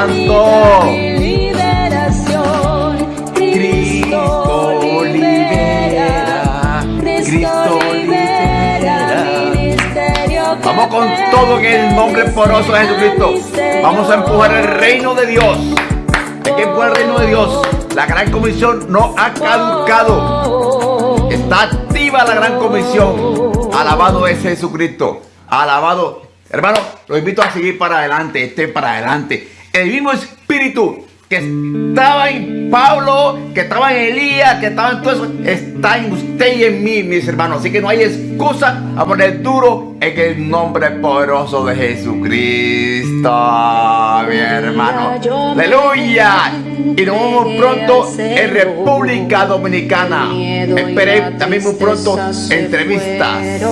Santo. Vamos con todo en el nombre poderoso de Jesucristo. Vamos a empujar el reino de Dios. Hay que empujar el reino de Dios. La gran comisión no ha caducado. Está activa la gran comisión. Alabado es Jesucristo. Alabado. Hermano, los invito a seguir para adelante. Estén para adelante. El mismo espíritu que estaba en Pablo, que estaba en Elías, que estaba en todo eso, está en usted y en mí, mis hermanos. Así que no hay excusa a poner duro en el nombre poderoso de Jesucristo, mi hermano. Aleluya. Y nos vemos pronto en República Dominicana. Esperé también muy pronto entrevistas.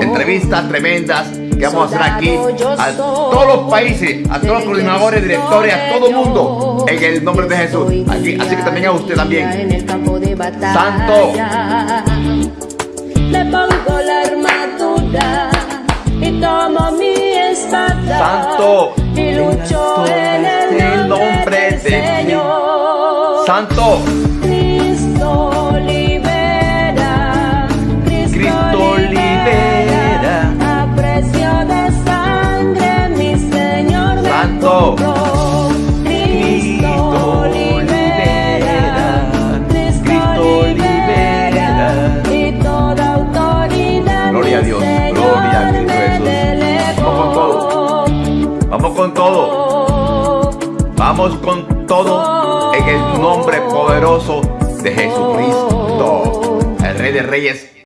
Entrevistas tremendas que vamos a hacer aquí a todos los países, a todos los coordinadores, directores, a todo el mundo, en el nombre de Jesús. Aquí, así que también a usted también. Santo. Le pongo la armadura y tomo mi espada. Santo. Y lucho en compró. Cristo libera. Cristo libera. Autoridad Gloria a Dios, gloria a Cristo Jesús. Vamos con todo. Vamos con todo. Vamos con todo en el nombre poderoso de Jesucristo, el Rey de Reyes